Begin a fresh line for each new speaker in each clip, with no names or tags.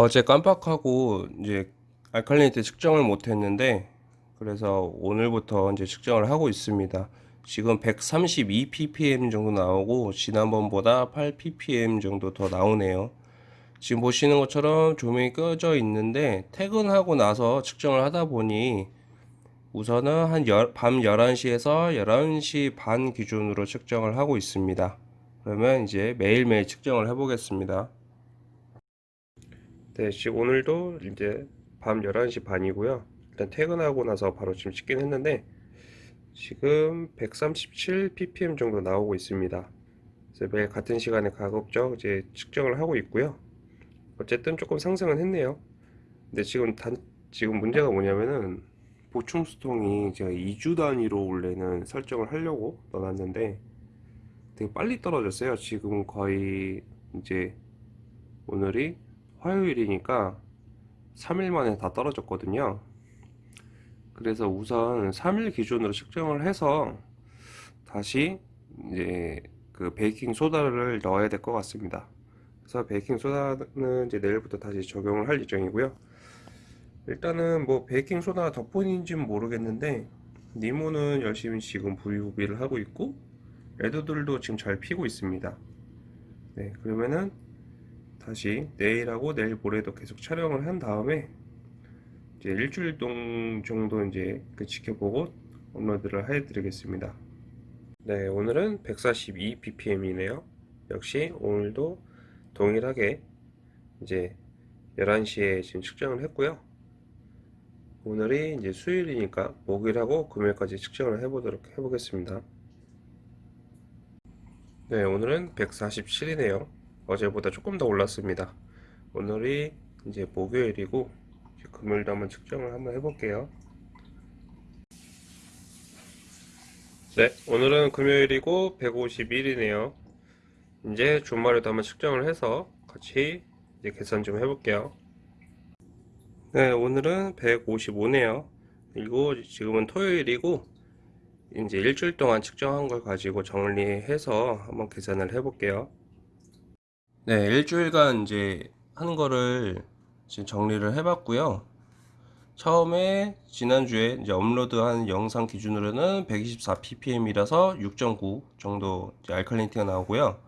어제 깜빡하고 이제 알칼리니티 측정을 못했는데 그래서 오늘부터 이제 측정을 하고 있습니다. 지금 132 ppm 정도 나오고 지난번보다 8 ppm 정도 더 나오네요. 지금 보시는 것처럼 조명이 꺼져 있는데 퇴근하고 나서 측정을 하다 보니 우선은 한 밤 11시에서 11시 반 기준으로 측정을 하고 있습니다. 그러면 이제 매일매일 측정을 해 보겠습니다. 네, 지금 오늘도 이제 밤 11시 반이고요. 일단 퇴근하고 나서 바로 지금 찍긴 했는데 지금 137 ppm 정도 나오고 있습니다. 그래서 매일 같은 시간에 가급적 이제 측정을 하고 있고요. 어쨌든 조금 상승은 했네요. 근데 지금 단 지금 문제가 뭐냐면은 보충 수통이 제가 2주 단위로 원래는 설정을 하려고 넣어놨는데 되게 빨리 떨어졌어요. 지금 거의 이제 오늘이 화요일이니까 3일 만에 다 떨어졌거든요. 그래서 우선 3일 기준으로 측정을 해서 다시 이제 그 베이킹 소다를 넣어야 될 것 같습니다. 그래서 베이킹 소다는 이제 내일부터 다시 적용을 할 예정이고요. 일단은 뭐 베이킹 소다 덕분인지는 모르겠는데 니모는 열심히 지금 부유비를 하고 있고 레드들도 지금 잘 피고 있습니다. 네, 그러면은 다시 내일하고 내일 모레도 계속 촬영을 한 다음에 이제 일주일 동 정도 이제 그 지켜보고 업로드를 해 드리겠습니다. 네 오늘은 142 ppm이네요. 역시 오늘도 동일하게 이제 11시에 지금 측정을 했고요. 오늘이 이제 수요일이니까 목요일하고 금요일까지 측정을 해보도록 해보겠습니다. 네 오늘은 147이네요 어제보다 조금 더 올랐습니다. 오늘이 이제 목요일이고 금요일도 한번 측정을 한번 해볼게요. 네 오늘은 금요일이고 151이네요. 이제 주말에도 한번 측정을 해서 같이 이제 계산 좀 해볼게요. 네 오늘은 155네요. 그리고 지금은 토요일이고 이제 일주일 동안 측정한 걸 가지고 정리해서 한번 계산을 해볼게요 네, 일주일간 이제 하는 거를 지금 정리를 해봤고요. 처음에 지난주에 이제 업로드한 영상 기준으로는 124 ppm이라서 6.9 정도 알칼리니티가 나오고요.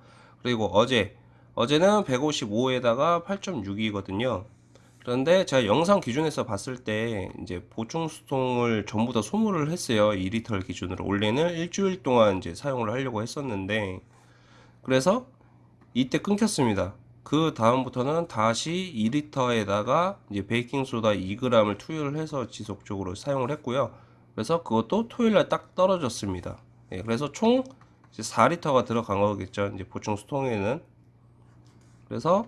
그리고 어제 어제는 155에다가 8.6이거든요. 그런데 제가 영상 기준에서 봤을 때 이제 보충 수통을 전부 다 소모를 했어요. 2리터 기준으로 원래는 일주일 동안 이제 사용을 하려고 했었는데 그래서 이때 끊겼습니다. 그 다음부터는 다시 2리터에다가 이제 베이킹소다 2g을 투여를 해서 지속적으로 사용을 했고요. 그래서 그것도 토요일날 딱 떨어졌습니다. 네, 그래서 총 4리터가 들어간 거겠죠. 이제 보충 수통에는. 그래서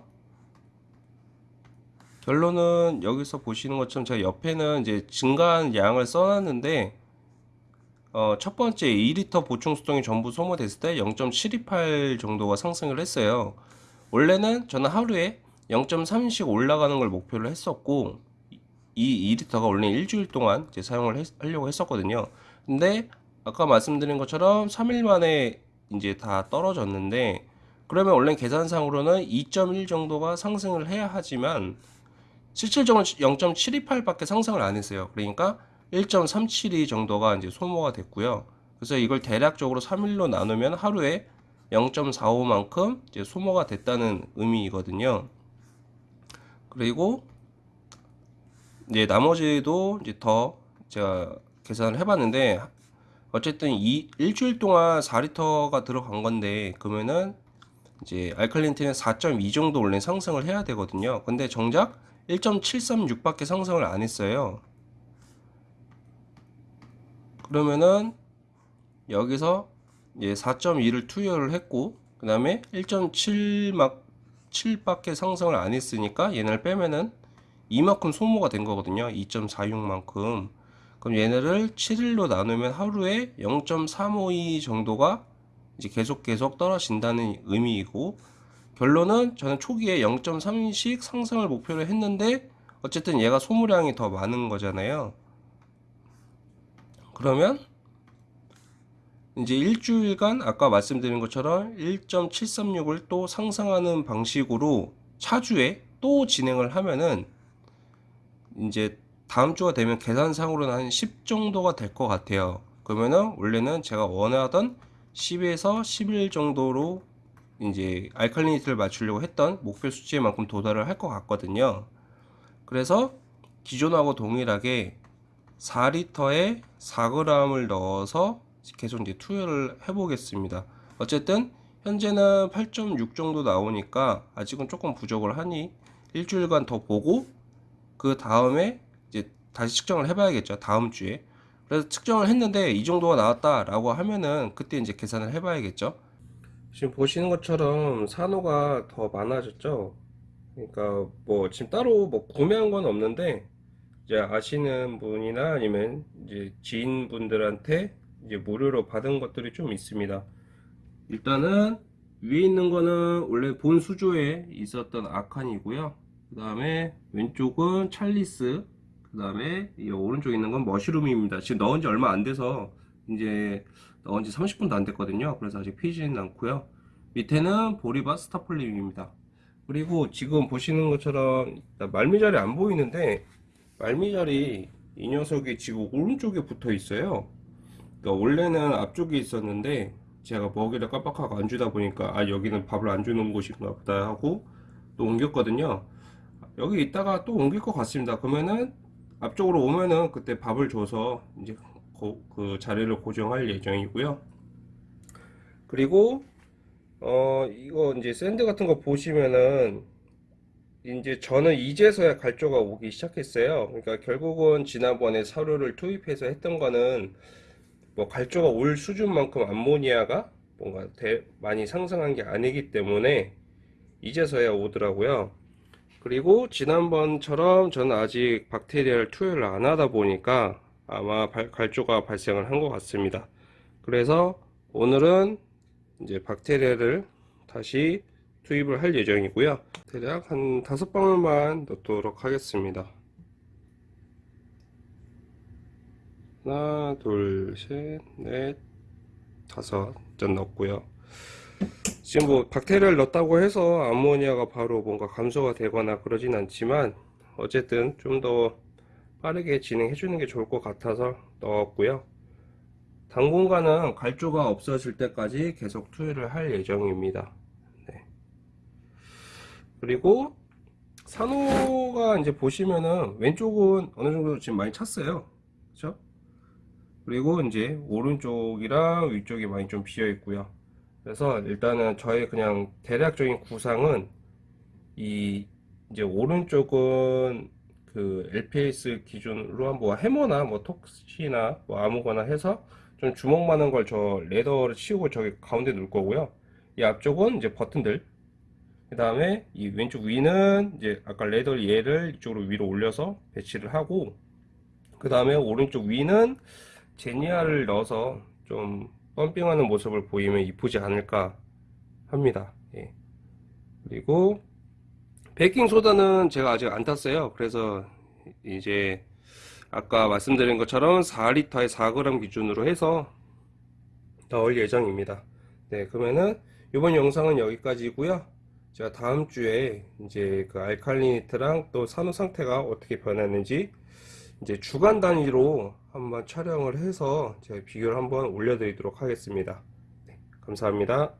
결론은 여기서 보시는 것처럼 제가 옆에는 이제 증가한 양을 써놨는데 어, 첫 번째 2리터 보충 수동이 전부 소모됐을 때 0.728 정도가 상승을 했어요. 원래는 저는 하루에 0.3씩 올라가는 걸 목표로 했었고 이 2리터가 원래 일주일 동안 이제 사용을 했, 하려고 했었거든요. 근데 아까 말씀드린 것처럼 3일 만에 이제 다 떨어졌는데 그러면 원래 계산상으로는 2.1 정도가 상승을 해야 하지만 실질적으로 0.728밖에 상승을 안 했어요. 그러니까 1.372 정도가 이제 소모가 됐고요. 그래서 이걸 대략적으로 3일로 나누면 하루에 0.45만큼 이제 소모가 됐다는 의미이거든요. 그리고 이제 나머지도 이제 더 제가 계산을 해봤는데 어쨌든 이 일주일 동안 4리터가 들어간 건데 그러면은 이제 알칼리니티는 4.2 정도 원래 상승을 해야 되거든요. 근데 정작 1.736밖에 상승을 안 했어요. 그러면은 여기서 예, 4.2를 투여를 했고 그 다음에 1.7막 7밖에 상승을 안 했으니까 얘네를 빼면은 이만큼 소모가 된 거거든요. 2.46만큼. 그럼 얘네를 7일로 나누면 하루에 0.352 정도가 이제 계속 계속 떨어진다는 의미이고 결론은 저는 초기에 0.3씩 상승을 목표로 했는데 어쨌든 얘가 소모량이 더 많은 거잖아요 그러면 이제 일주일간 아까 말씀드린 것처럼 1.736을 또 상승하는 방식으로 차주에 또 진행을 하면은 이제 다음 주가 되면 계산상으로는 한 10 정도가 될 것 같아요. 그러면은 원래는 제가 원하던 10에서 11 정도로 이제 알칼리니티를 맞추려고 했던 목표 수치만큼 도달을 할 것 같거든요. 그래서 기존하고 동일하게 4리터에 4g을 넣어서 계속 이제 투여를 해 보겠습니다. 어쨌든 현재는 8.6 정도 나오니까 아직은 조금 부족을 하니 일주일간 더 보고 그 다음에 이제 다시 측정을 해 봐야겠죠. 다음 주에. 그래서 측정을 했는데 이 정도가 나왔다 라고 하면은 그때 이제 계산을 해 봐야겠죠. 지금 보시는 것처럼 산호가 더 많아졌죠. 그러니까 뭐 지금 따로 뭐 구매한 건 없는데 이제 아시는 분이나 아니면 이제 지인분들한테 이제 무료로 받은 것들이 좀 있습니다. 일단은 위에 있는 거는 원래 본 수조에 있었던 아칸이고요. 그 다음에 왼쪽은 찰리스, 그 다음에 이 오른쪽에 있는 건 머시룸입니다. 지금 넣은 지 얼마 안 돼서 이제 넣은 지 30분도 안 됐거든요. 그래서 아직 피지는 않고요. 밑에는 보리바 스타플링입니다. 그리고 지금 보시는 것처럼 말미잘이 안 보이는데 말미잘이 이 녀석이 지금 오른쪽에 붙어 있어요. 그러니까 원래는 앞쪽에 있었는데 제가 먹이를 깜빡하고 안 주다 보니까 아 여기는 밥을 안 주는 곳인가 보다 하고 또 옮겼거든요. 여기 있다가 또 옮길 것 같습니다. 그러면은 앞쪽으로 오면은 그때 밥을 줘서 이제 고- 그 자리를 고정할 예정이고요. 그리고 어 이거 이제 sand 같은 거 보시면은 이제 저는 이제서야 갈조가 오기 시작했어요. 그러니까 결국은 지난번에 사료를 투입해서 했던 거는 뭐 갈조가 올 수준만큼 암모니아가 뭔가 대- 많이 상승한 게 아니기 때문에 이제서야 오더라고요. 그리고 지난번처럼 저는 아직 박테리아를 투여를 안 하다 보니까 아마 발- 갈조가 발생을 한 것 같습니다. 그래서 오늘은 이제 박테리아를 다시 투입을 할 예정이고요. 대략 한 다섯 방울만 넣도록 하겠습니다. 하나, 둘, 셋, 넷, 다섯 전 넣었고요. 지금 뭐 박테리아를 넣었다고 해서 암모니아가 바로 뭔가 감소가 되거나 그러진 않지만 어쨌든 좀 더 빠르게 진행해 주는 게 좋을 것 같아서 넣었고요. 당분간은 갈조가 없어질 때까지 계속 투여를 할 예정입니다. 네. 그리고 산호가 이제 보시면은 왼쪽은 어느 정도 지금 많이 찼어요. 그렇죠? 그리고 이제 오른쪽이랑 위쪽이 많이 좀 비어 있고요. 그래서 일단은 저의 그냥 대략적인 구상은 이 이제 오른쪽은 그 LPS 기준으로 한뭐 해머나 뭐 톡시나 뭐 아무거나 해서 좀 주먹만한 걸 저 leather를 치우고 저기 가운데 놓을 거고요. 이 앞쪽은 이제 버튼들. 그 다음에 이 왼쪽 위는 이제 아까 leather 얘를 이쪽으로 위로 올려서 배치를 하고 그 다음에 오른쪽 위는 xenia를 넣어서 좀 pumping하는 모습을 보이면 이쁘지 않을까 합니다. 예. 그리고 베이킹 소다는 제가 아직 안 탔어요. 그래서 이제 아까 말씀드린 것처럼 4리터에 4g 기준으로 해서 넣을 예정입니다. 네, 그러면은 이번 영상은 여기까지고요. 제가 다음 주에 이제 그 알칼리니트랑 또 산호 상태가 어떻게 변했는지 이제 주간 단위로 한번 촬영을 해서 제가 비교를 한번 올려드리도록 하겠습니다. 네, 감사합니다.